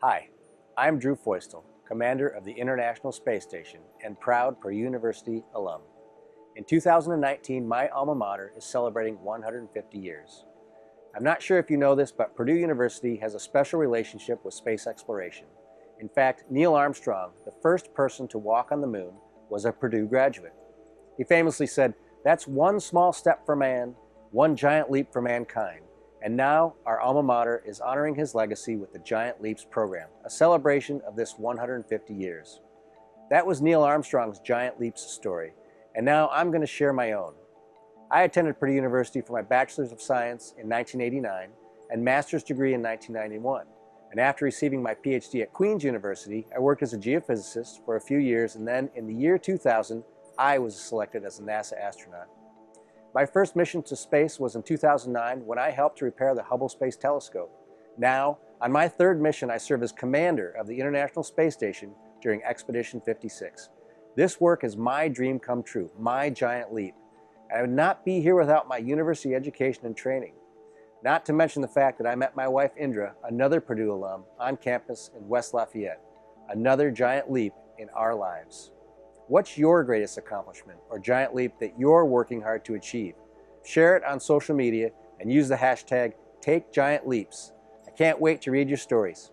Hi, I'm Drew Feustel, Commander of the International Space Station and proud Purdue University alum. In 2019, my alma mater is celebrating 150 years. I'm not sure if you know this, but Purdue University has a special relationship with space exploration. In fact, Neil Armstrong, the first person to walk on the moon, was a Purdue graduate. He famously said, that's one small step for man, one giant leap for mankind. And now our alma mater is honoring his legacy with the Giant Leaps program, a celebration of this 150 years. That was Neil Armstrong's Giant Leaps story, and now I'm going to share my own. I attended Purdue University for my Bachelor's of Science in 1989 and Master's degree in 1991. And after receiving my PhD at Queen's University, I worked as a geophysicist for a few years, and then in the year 2000, I was selected as a NASA astronaut. My first mission to space was in 2009 when I helped to repair the Hubble Space Telescope. Now, on my third mission, I serve as commander of the International Space Station during Expedition 56. This work is my dream come true, my giant leap. I would not be here without my university education and training. Not to mention the fact that I met my wife Indira, another Purdue alum, on campus in West Lafayette. Another giant leap in our lives. What's your greatest accomplishment or giant leap that you're working hard to achieve? Share it on social media and use the hashtag TakeGiantLeaps. I can't wait to read your stories.